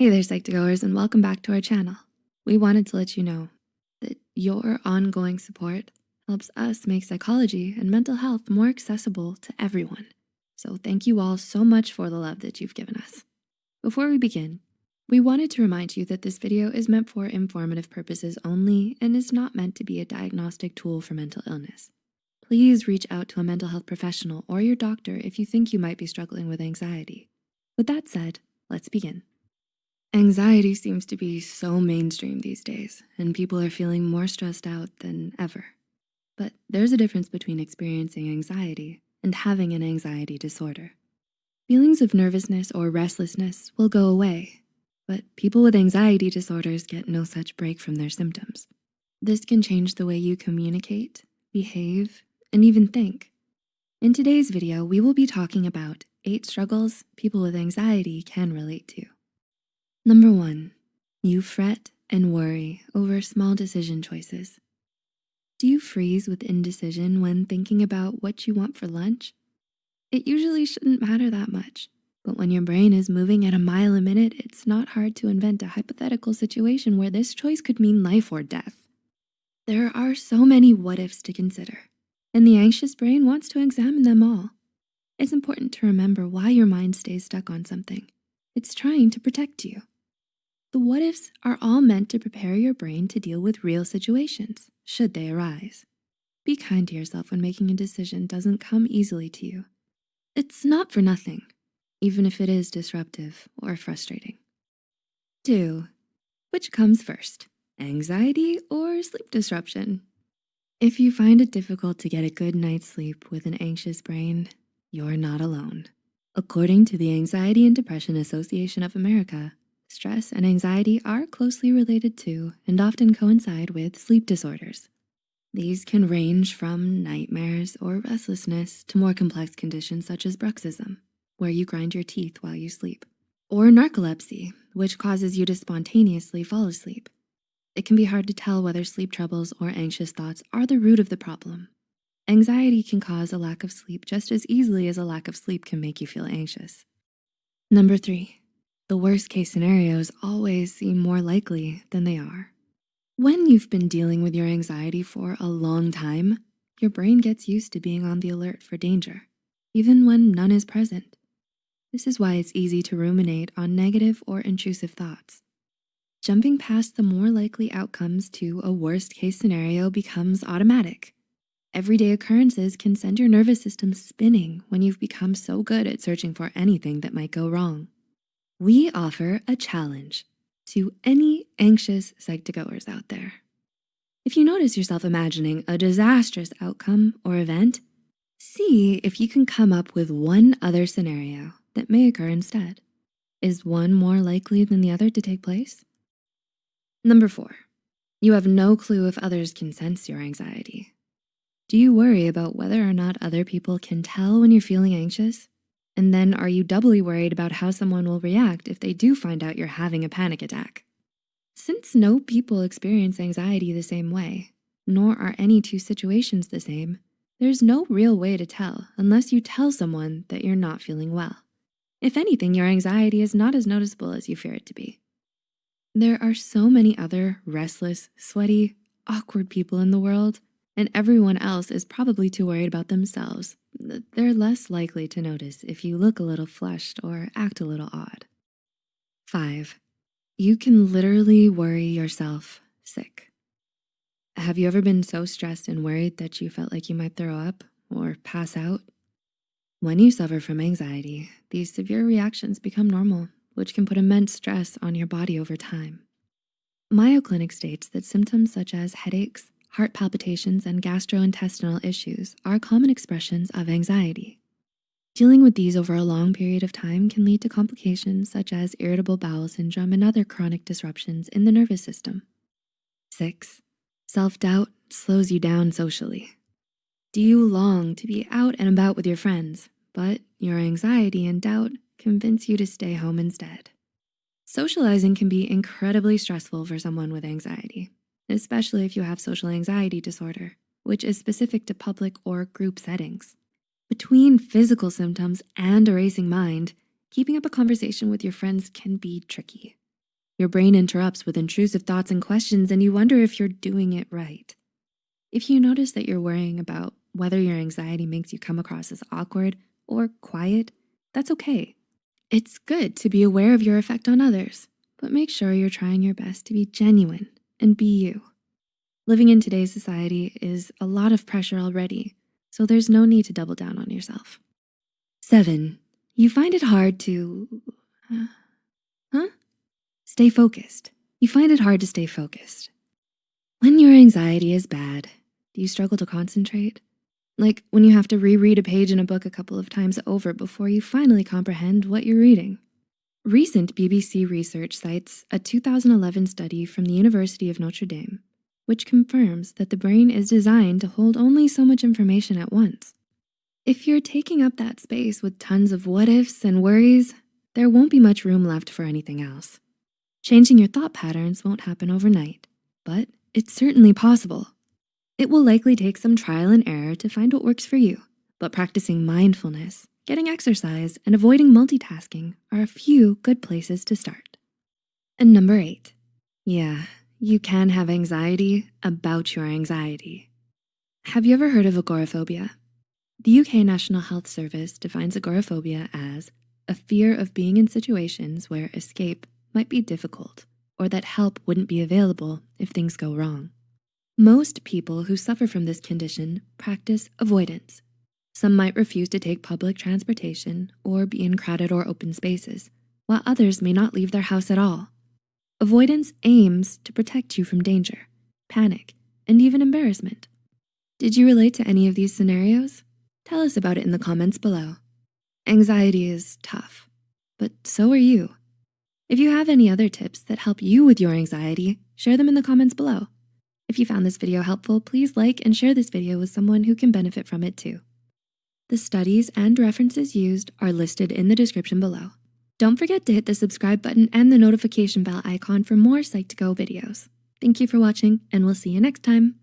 Hey there, Psych2Goers, and welcome back to our channel. We wanted to let you know that your ongoing support helps us make psychology and mental health more accessible to everyone. So thank you all so much for the love that you've given us. Before we begin, we wanted to remind you that this video is meant for informative purposes only and is not meant to be a diagnostic tool for mental illness. Please reach out to a mental health professional or your doctor if you think you might be struggling with anxiety. With that said, let's begin. Anxiety seems to be so mainstream these days, and people are feeling more stressed out than ever. But there's a difference between experiencing anxiety and having an anxiety disorder. Feelings of nervousness or restlessness will go away, but people with anxiety disorders get no such break from their symptoms. This can change the way you communicate, behave, and even think. In today's video, we will be talking about eight struggles people with anxiety can relate to. Number one, you fret and worry over small decision choices. Do you freeze with indecision when thinking about what you want for lunch? It usually shouldn't matter that much, but when your brain is moving at a mile a minute, it's not hard to invent a hypothetical situation where this choice could mean life or death. There are so many what ifs to consider, and the anxious brain wants to examine them all. It's important to remember why your mind stays stuck on something. It's trying to protect you. The what ifs are all meant to prepare your brain to deal with real situations, should they arise. Be kind to yourself when making a decision doesn't come easily to you. It's not for nothing, even if it is disruptive or frustrating. Two, which comes first, anxiety or sleep disruption? If you find it difficult to get a good night's sleep with an anxious brain, you're not alone. According to the Anxiety and Depression Association of America, Stress and anxiety are closely related to and often coincide with sleep disorders. These can range from nightmares or restlessness to more complex conditions such as bruxism, where you grind your teeth while you sleep, or narcolepsy, which causes you to spontaneously fall asleep. It can be hard to tell whether sleep troubles or anxious thoughts are the root of the problem. Anxiety can cause a lack of sleep just as easily as a lack of sleep can make you feel anxious. Number three, the worst case scenarios always seem more likely than they are. When you've been dealing with your anxiety for a long time, your brain gets used to being on the alert for danger, even when none is present. This is why it's easy to ruminate on negative or intrusive thoughts. Jumping past the more likely outcomes to a worst case scenario becomes automatic. Everyday occurrences can send your nervous system spinning when you've become so good at searching for anything that might go wrong we offer a challenge to any anxious Psych2Goers out there. If you notice yourself imagining a disastrous outcome or event, see if you can come up with one other scenario that may occur instead. Is one more likely than the other to take place? Number four, you have no clue if others can sense your anxiety. Do you worry about whether or not other people can tell when you're feeling anxious? And then are you doubly worried about how someone will react if they do find out you're having a panic attack? Since no people experience anxiety the same way, nor are any two situations the same, there's no real way to tell unless you tell someone that you're not feeling well. If anything, your anxiety is not as noticeable as you fear it to be. There are so many other restless, sweaty, awkward people in the world and everyone else is probably too worried about themselves. They're less likely to notice if you look a little flushed or act a little odd. Five, you can literally worry yourself sick. Have you ever been so stressed and worried that you felt like you might throw up or pass out? When you suffer from anxiety, these severe reactions become normal, which can put immense stress on your body over time. Mayo Clinic states that symptoms such as headaches, heart palpitations, and gastrointestinal issues are common expressions of anxiety. Dealing with these over a long period of time can lead to complications such as irritable bowel syndrome and other chronic disruptions in the nervous system. Six, self-doubt slows you down socially. Do you long to be out and about with your friends, but your anxiety and doubt convince you to stay home instead? Socializing can be incredibly stressful for someone with anxiety especially if you have social anxiety disorder, which is specific to public or group settings. Between physical symptoms and a racing mind, keeping up a conversation with your friends can be tricky. Your brain interrupts with intrusive thoughts and questions and you wonder if you're doing it right. If you notice that you're worrying about whether your anxiety makes you come across as awkward or quiet, that's okay. It's good to be aware of your effect on others, but make sure you're trying your best to be genuine and be you. Living in today's society is a lot of pressure already, so there's no need to double down on yourself. Seven, you find it hard to, uh, huh? Stay focused. You find it hard to stay focused. When your anxiety is bad, do you struggle to concentrate? Like when you have to reread a page in a book a couple of times over before you finally comprehend what you're reading. Recent BBC research cites a 2011 study from the University of Notre Dame which confirms that the brain is designed to hold only so much information at once. If you're taking up that space with tons of what ifs and worries, there won't be much room left for anything else. Changing your thought patterns won't happen overnight, but it's certainly possible. It will likely take some trial and error to find what works for you, but practicing mindfulness, getting exercise, and avoiding multitasking are a few good places to start. And number eight, yeah, you can have anxiety about your anxiety. Have you ever heard of agoraphobia? The UK National Health Service defines agoraphobia as a fear of being in situations where escape might be difficult or that help wouldn't be available if things go wrong. Most people who suffer from this condition practice avoidance. Some might refuse to take public transportation or be in crowded or open spaces, while others may not leave their house at all. Avoidance aims to protect you from danger, panic, and even embarrassment. Did you relate to any of these scenarios? Tell us about it in the comments below. Anxiety is tough, but so are you. If you have any other tips that help you with your anxiety, share them in the comments below. If you found this video helpful, please like and share this video with someone who can benefit from it too. The studies and references used are listed in the description below. Don't forget to hit the subscribe button and the notification bell icon for more Psych2Go videos. Thank you for watching and we'll see you next time.